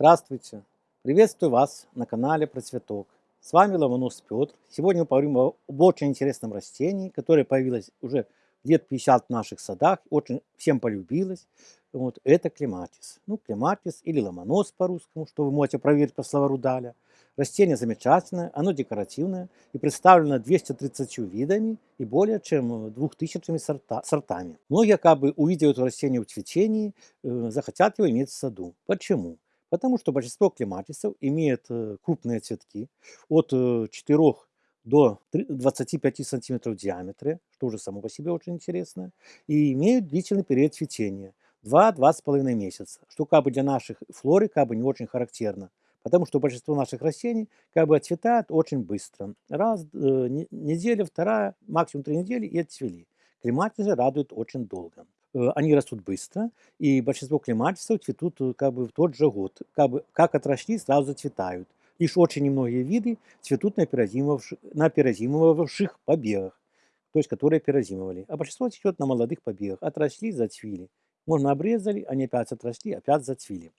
Здравствуйте! Приветствую вас на канале Процветок. С вами Ломонос Петр. Сегодня мы поговорим об очень интересном растении, которое появилось уже лет 50 в наших садах, очень всем полюбилось. Вот, это клематис. Ну, клематис или ломонос по-русскому, что вы можете проверить по словару Даля. Растение замечательное, оно декоративное и представлено 230 видами и более чем 2000 сорта, сортами. Многие, как бы увидев это растение в цветении, э, захотят его иметь в саду. Почему? Потому что большинство клематисов имеет э, крупные цветки от 4 э, до 25 сантиметров в диаметре, что уже само по себе очень интересно, и имеют длительный период цветения 2-2,5 месяца, что как бы для наших флоры как бы не очень характерно, потому что большинство наших растений как бы отцветает очень быстро. Раз, э, неделя, вторая, максимум три недели и отцвели. Клематисы радуют очень долго. Э, они растут быстро, и большинство клематисов цветут э, как бы в тот же год. Как, бы, как отросли, сразу зацветают. Лишь очень немногие виды цветут на перезимовавших, побегах, то есть которые перезимовали. А большинство цветет на молодых побегах. Отросли, зацвели. Можно обрезали, они опять отросли, опять зацвели.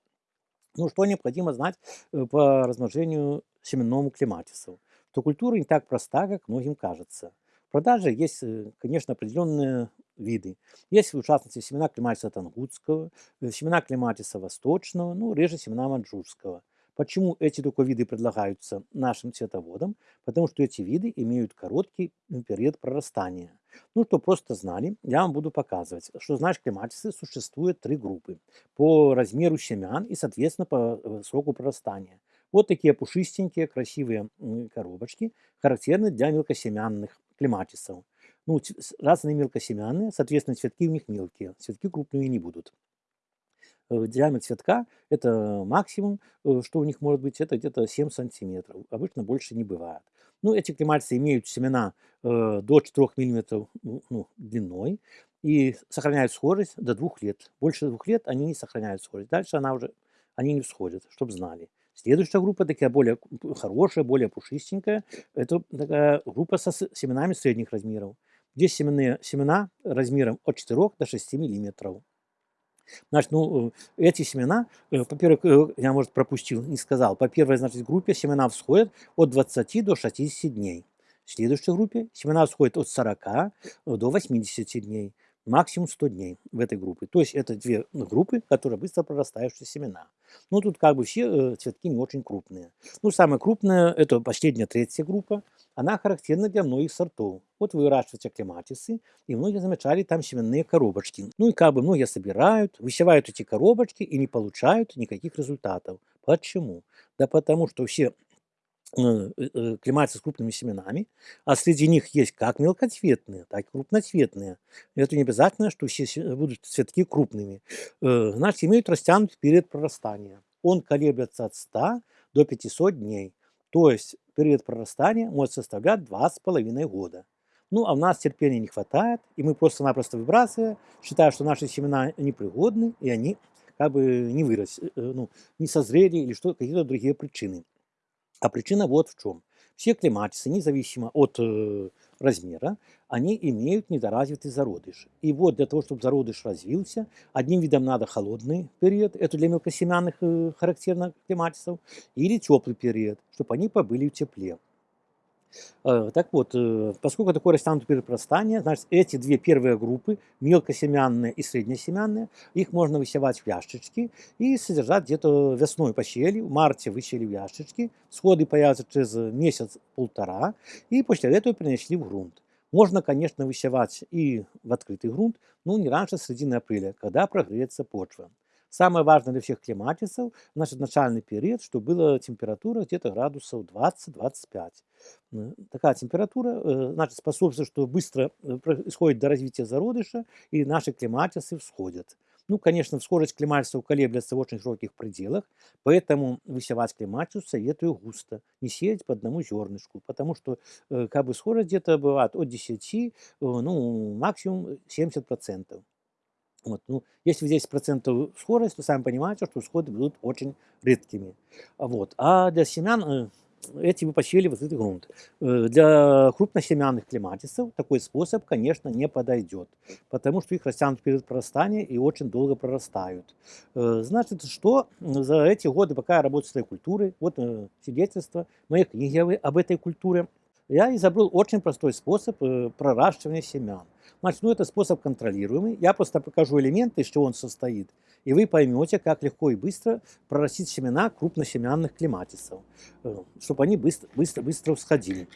Ну, что необходимо знать э, по размножению семенному клематису? То культура не так проста, как многим кажется. В продаже есть, конечно, определенные виды. Есть, в частности, семена клематиса тангутского, э, семена клематиса восточного, ну, реже семена маньчжурского. Почему эти только виды предлагаются нашим цветоводам? Потому что эти виды имеют короткий период прорастания. Ну, что просто знали, я вам буду показывать, что, знаешь, клематисы существует три группы по размеру семян и, соответственно, по э, сроку прорастания. Вот такие пушистенькие, красивые коробочки, характерны для мелкосемянных клематисов ну, разные мелкосемянные, соответственно, цветки у них мелкие, цветки крупные не будут. Э, диаметр цветка – это максимум, э, что у них может быть, это где-то 7 сантиметров. Обычно больше не бывает. Ну, эти клематисы имеют семена э, до 4 мм ну, длиной и сохраняют схожесть до 2 лет. Больше 2 лет они не сохраняют схожесть. Дальше она уже, они не всходят, чтобы знали. Следующая группа такая более хорошая, более пушистенькая. Это такая группа со семенами средних размеров. Здесь семенные, семена размером от 4 до 6 миллиметров. Значит, ну, э, эти семена, во-первых, э, э, я, может, пропустил, не сказал. По первой, значит, группе семена всходят от 20 до 60 дней. В следующей группе семена всходят от 40 до 80 дней максимум 100 дней в этой группе. То есть это две группы, которые быстро прорастающие семена. Ну, тут как бы все э, цветки не очень крупные. Ну, самая крупная, это последняя третья группа, она характерна для многих сортов. Вот выращиваются клематисы, и многие замечали там семенные коробочки. Ну и как бы многие собирают, высевают эти коробочки и не получают никаких результатов. Почему? Да потому что все Э, э, клематисы с крупными семенами, а среди них есть как мелкоцветные, так и крупноцветные. Это не обязательно, что все будут цветки крупными. Э, значит, имеют растянутый период прорастания. Он колеблется от 100 до 500 дней. То есть период прорастания может составлять 2,5 года. Ну, а у нас терпения не хватает, и мы просто-напросто выбрасываем, считая, что наши семена непригодны, и они как бы не выросли, ну, не созрели или что, какие-то другие причины. А причина вот в чем. Все клематисы, независимо от э, размера, они имеют недоразвитый зародыш. И вот для того, чтобы зародыш развился, одним видом надо холодный период, это для мелкосемянных э, характерных клематисов, или теплый период, чтобы они побыли в тепле. Э, так вот, э, поскольку такое растянутое перепростание, значит, эти две первые группы, мелкосемянные и среднесемянные, их можно высевать в ящички и содержать где-то весной посели, в марте высели в ящички, сходы появятся через месяц-полтора, и после этого перенесли в грунт. Можно, конечно, высевать и в открытый грунт, но не раньше середины апреля, когда прогреется почва. Самое важное для всех климатисов, значит, начальный период, что была температура где-то градусов 20-25. Такая температура, э, значит, способствует, что быстро э, происходит до развития зародыша, и наши климатисы всходят. Ну, конечно, скорость клематисов колеблется в очень широких пределах, поэтому высевать клематису советую густо, не сеять по одному зернышку, потому что э, как бы скорость где-то бывает от 10, ну, максимум 70%. Вот, ну, если здесь процентов скорость, то сами понимаете, что всходы будут очень редкими. Вот. А для семян, э, эти вы посеяли в открытый грунт. Э, Для крупносемянных клематисов такой способ, конечно, не подойдет, потому что их растянут перед прорастания и очень долго прорастают. Э, Значит, что за эти годы, пока я работаю с этой культурой, вот свидетельство моей книги об- этой культуре, я изобрел очень простой способ проращивания семян. Значит, ну это способ контролируемый. Я просто покажу элементы, из чего он состоит, и вы поймете, как легко и быстро прорастить семена крупносемянных клематисов, чтобы они быстро, быстро, быстро всходили.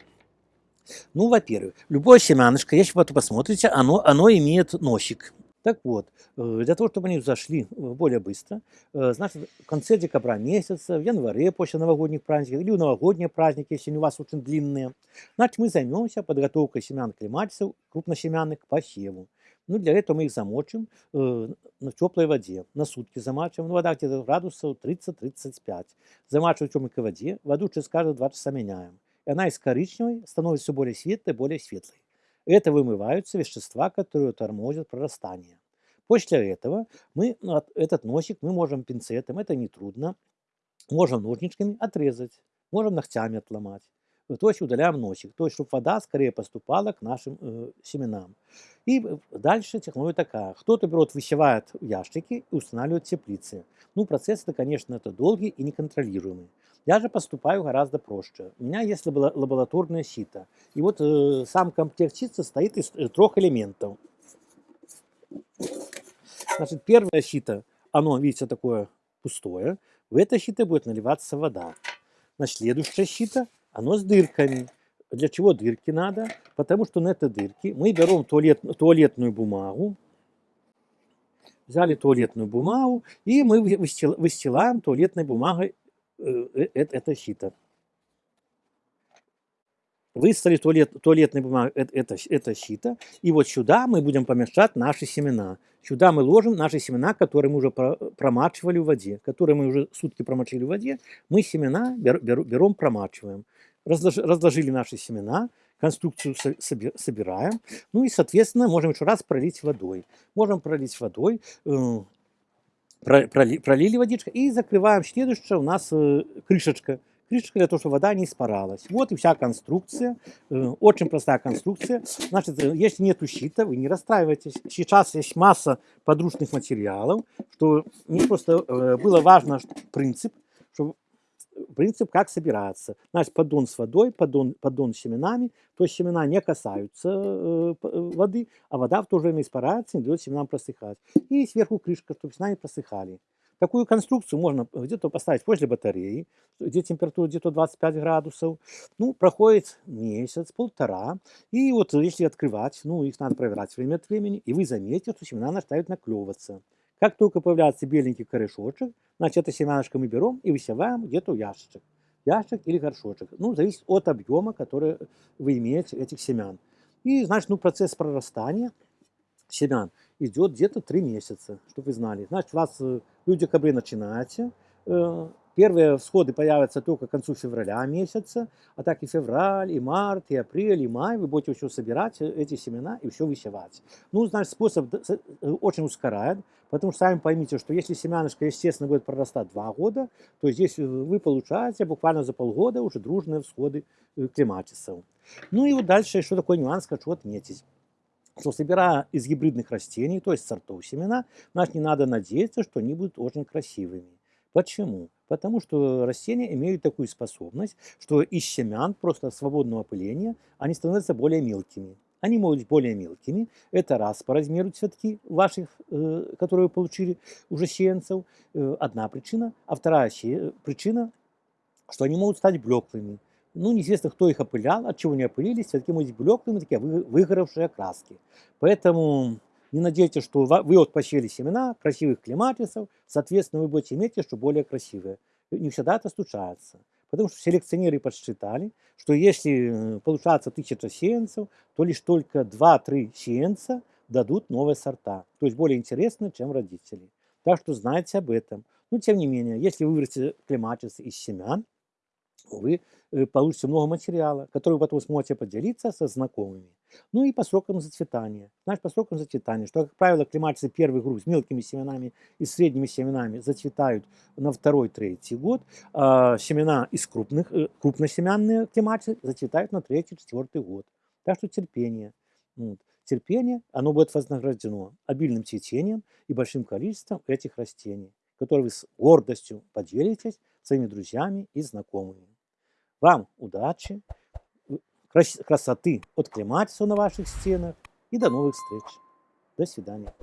Ну, во-первых, любое семянышко, если вы посмотрите, оно, оно имеет носик. Так вот, э, для того, чтобы они взошли э, более быстро, э, значит, в конце декабря месяца, в январе после новогодних праздников или в новогодние праздники, если они у вас очень длинные, значит, мы займемся подготовкой семян клематисов крупносемянных к посеву. Ну, для этого мы их замочим э, на теплой воде, на сутки замачиваем. Ну, вода где-то градусов 30-35. Замачиваем в теплой воде, воду через каждые 2 часа меняем. И она из коричневой становится все более светлой, более светлой. Это вымываются вещества, которые тормозят прорастание. После этого мы от- этот носик мы можем пинцетом, это нетрудно, можем ножничками отрезать, можем ногтями отломать. То есть удаляем носик, то есть чтобы вода скорее поступала к нашим э, семенам. И дальше технология такая. Кто-то берет, высевает ящики и устанавливает теплицы. Ну, процесс это, конечно, это долгий и неконтролируемый. Я же поступаю гораздо проще. У меня есть лабо- лабораторное сито. И вот э, сам комплект сит состоит из э, трех элементов. Значит, первое сито, оно, видите, такое пустое. В это сито будет наливаться вода. Значит, следующее сито, оно с дырками. Для чего дырки надо? Потому что на это дырки мы берем туалет, туалетную бумагу, взяли туалетную бумагу, и мы вы- выстил- выстилаем туалетной бумагой э, э, э- это сито. Выставили туалет, туалетной бумагой это, это сито, и вот сюда мы будем помещать наши семена. Сюда мы ложим наши семена, которые мы уже про- промачивали в воде, которые мы уже сутки промочили в воде. Мы семена бер- бер- берем, промачиваем. Разлож- разложили наши семена, конструкцию со- соби- собираем, ну и, соответственно, можем еще раз пролить водой. Можем пролить водой, э, про- проли- пролили водичка и закрываем. Следующее у нас э, крышечка. Крышечка для того, чтобы вода не испаралась. Вот и вся конструкция. Э, Очень простая конструкция. Значит, если нет щита, вы не расстраивайтесь. Сейчас есть масса подручных материалов, что мне просто было важно принцип, что принцип, как собираться. Значит, поддон с водой, поддон, поддон с семенами. То есть семена не касаются э, э, воды, а вода в то же время испаряется, не дает семенам просыхать. И сверху крышка, чтобы семена не просыхали. Такую конструкцию можно где-то поставить возле батареи, где температура где-то 25 градусов. Ну, проходит месяц, полтора. И вот если открывать, ну, их надо проверять время от времени, и вы заметите, что семена начинают наклевываться. Как только появляется беленький корешочек, значит, это семянышко мы берем и высеваем где-то в ящичек. Ящик или горшочек. Ну, зависит от объема, который вы имеете этих семян. И, значит, ну, процесс прорастания семян идет где-то 3 месяца, чтобы вы знали. Значит, у вас э, в декабре начинаете, э, первые всходы появятся только к концу февраля месяца, а так и февраль, и март, и апрель, и май вы будете еще собирать э, эти семена и все высевать. Ну, значит, способ э, очень ускоряет, потому что сами поймите, что если семянышко, естественно, будет прорастать 2 года, то здесь э, вы получаете буквально за полгода уже дружные всходы клематисов. Ну и вот дальше еще такой нюанс хочу отметить что собирая из гибридных растений, то есть сортов семена, значит, не надо надеяться, что они будут очень красивыми. Почему? Потому что растения имеют такую способность, что из семян просто свободного опыления они становятся более мелкими. Они могут быть более мелкими. Это раз по размеру цветки ваших, э, которые вы получили уже сеянцев, э, одна причина. А вторая причина, что они могут стать блеклыми. Ну, неизвестно, кто их опылял, от чего они опылились, цветки могут быть блеклыми, такие вы- выгоревшие краски. Поэтому не надейтесь, что вы вот посеяли семена красивых клематисов, соответственно, вы будете иметь что более красивые. Не всегда это случается. Потому что селекционеры подсчитали, что если э, получается тысяча сеянцев, то лишь только 2-3 сеянца дадут новые сорта. То есть более интересные, чем родители. Так что знайте об этом. Но тем не менее, если вы вырастите клематис из семян, вы э, получите много материала, который вы потом сможете поделиться со знакомыми. Ну и по срокам зацветания. Знаешь, по срокам зацветания, что, как правило, клематисы первый групп с мелкими семенами и средними семенами зацветают на второй-третий год, а семена из крупных, э, крупносемянные клематисы зацветают на третий-четвертый год. Так что терпение. Вот. Терпение, оно будет вознаграждено обильным цветением и большим количеством этих растений, которые вы с гордостью поделитесь своими друзьями и знакомыми. Вам удачи, красоты от клематиса на ваших стенах и до новых встреч. До свидания.